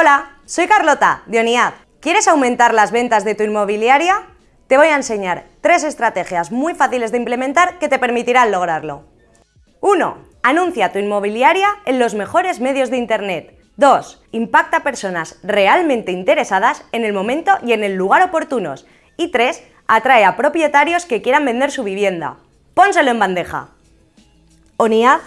Hola, soy Carlota, de ONIAD. ¿Quieres aumentar las ventas de tu inmobiliaria? Te voy a enseñar tres estrategias muy fáciles de implementar que te permitirán lograrlo. 1. Anuncia tu inmobiliaria en los mejores medios de Internet. 2. Impacta a personas realmente interesadas en el momento y en el lugar oportunos. Y 3. Atrae a propietarios que quieran vender su vivienda. Pónselo en bandeja. ONIAD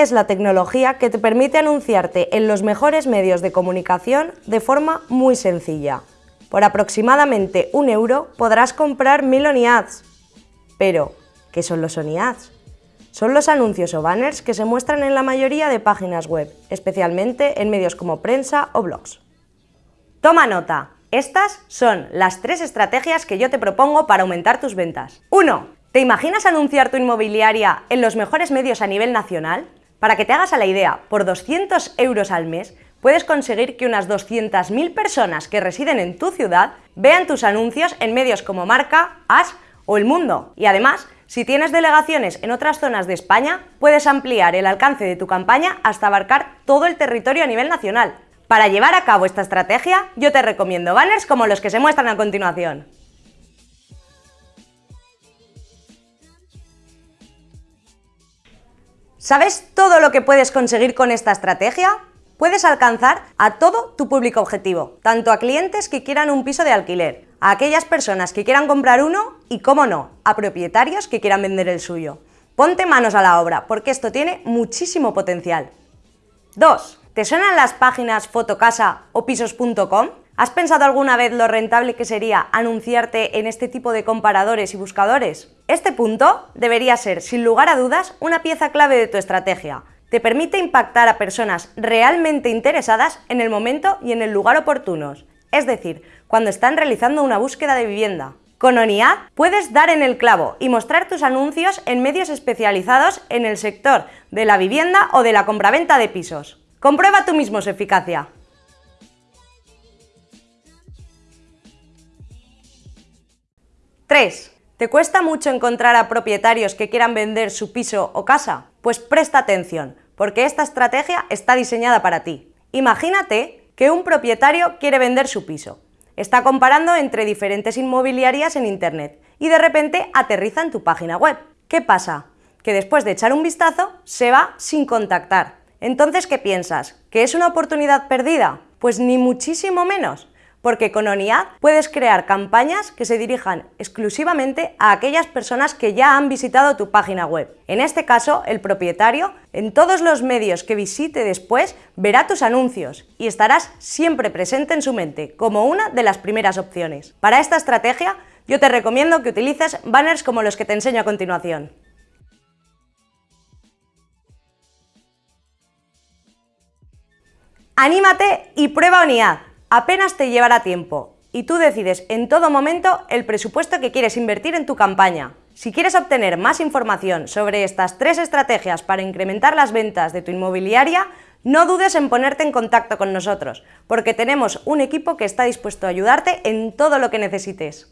es la tecnología que te permite anunciarte en los mejores medios de comunicación de forma muy sencilla. Por aproximadamente un euro podrás comprar mil ONIADs. Pero, ¿qué son los ONIADs? Son los anuncios o banners que se muestran en la mayoría de páginas web, especialmente en medios como prensa o blogs. Toma nota, estas son las tres estrategias que yo te propongo para aumentar tus ventas. 1. ¿Te imaginas anunciar tu inmobiliaria en los mejores medios a nivel nacional? Para que te hagas a la idea, por 200 euros al mes puedes conseguir que unas 200.000 personas que residen en tu ciudad vean tus anuncios en medios como Marca, As o El Mundo. Y además, si tienes delegaciones en otras zonas de España, puedes ampliar el alcance de tu campaña hasta abarcar todo el territorio a nivel nacional. Para llevar a cabo esta estrategia, yo te recomiendo banners como los que se muestran a continuación. ¿Sabes todo lo que puedes conseguir con esta estrategia? Puedes alcanzar a todo tu público objetivo, tanto a clientes que quieran un piso de alquiler, a aquellas personas que quieran comprar uno y, cómo no, a propietarios que quieran vender el suyo. Ponte manos a la obra, porque esto tiene muchísimo potencial. 2. ¿Te suenan las páginas Fotocasa o Pisos.com? ¿Has pensado alguna vez lo rentable que sería anunciarte en este tipo de comparadores y buscadores? Este punto debería ser, sin lugar a dudas, una pieza clave de tu estrategia. Te permite impactar a personas realmente interesadas en el momento y en el lugar oportunos, es decir, cuando están realizando una búsqueda de vivienda. Con ONIAD puedes dar en el clavo y mostrar tus anuncios en medios especializados en el sector de la vivienda o de la compraventa de pisos. Comprueba tú mismo su eficacia. 3. ¿Te cuesta mucho encontrar a propietarios que quieran vender su piso o casa? Pues presta atención, porque esta estrategia está diseñada para ti. Imagínate que un propietario quiere vender su piso. Está comparando entre diferentes inmobiliarias en Internet y de repente aterriza en tu página web. ¿Qué pasa? Que después de echar un vistazo se va sin contactar. Entonces, ¿qué piensas? ¿Que es una oportunidad perdida? Pues ni muchísimo menos porque con ONIAD puedes crear campañas que se dirijan exclusivamente a aquellas personas que ya han visitado tu página web. En este caso, el propietario, en todos los medios que visite después, verá tus anuncios y estarás siempre presente en su mente, como una de las primeras opciones. Para esta estrategia, yo te recomiendo que utilices banners como los que te enseño a continuación. ¡Anímate y prueba ONIAD! apenas te llevará tiempo y tú decides en todo momento el presupuesto que quieres invertir en tu campaña. Si quieres obtener más información sobre estas tres estrategias para incrementar las ventas de tu inmobiliaria, no dudes en ponerte en contacto con nosotros, porque tenemos un equipo que está dispuesto a ayudarte en todo lo que necesites.